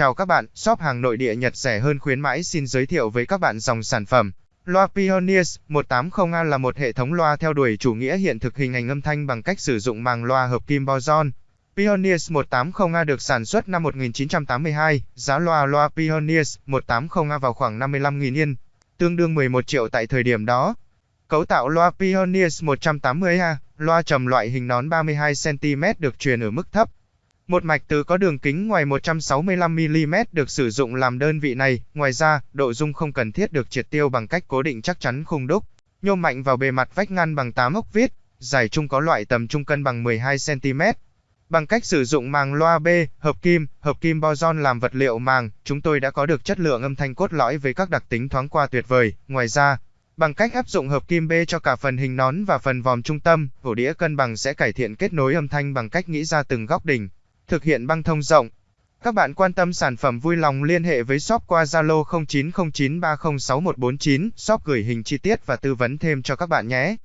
Chào các bạn, shop hàng nội địa Nhật rẻ hơn khuyến mãi xin giới thiệu với các bạn dòng sản phẩm. Loa Pioneers 180A là một hệ thống loa theo đuổi chủ nghĩa hiện thực hình ảnh âm thanh bằng cách sử dụng màng loa hợp kim boson. Pioneers 180A được sản xuất năm 1982, giá loa loa Pioneers 180A vào khoảng 55.000 yên, tương đương 11 triệu tại thời điểm đó. Cấu tạo loa Pioneers 180A, loa trầm loại hình nón 32cm được truyền ở mức thấp, một mạch từ có đường kính ngoài 165mm được sử dụng làm đơn vị này, ngoài ra, độ dung không cần thiết được triệt tiêu bằng cách cố định chắc chắn khung đúc, nhôm mạnh vào bề mặt vách ngăn bằng 8 ốc vít, giải trung có loại tầm trung cân bằng 12cm. Bằng cách sử dụng màng loa B, hợp kim, hợp kim boson làm vật liệu màng, chúng tôi đã có được chất lượng âm thanh cốt lõi với các đặc tính thoáng qua tuyệt vời. Ngoài ra, bằng cách áp dụng hợp kim B cho cả phần hình nón và phần vòm trung tâm, ổ đĩa cân bằng sẽ cải thiện kết nối âm thanh bằng cách nghĩ ra từng góc đỉnh thực hiện băng thông rộng. Các bạn quan tâm sản phẩm vui lòng liên hệ với shop qua Zalo 0909306149, shop gửi hình chi tiết và tư vấn thêm cho các bạn nhé.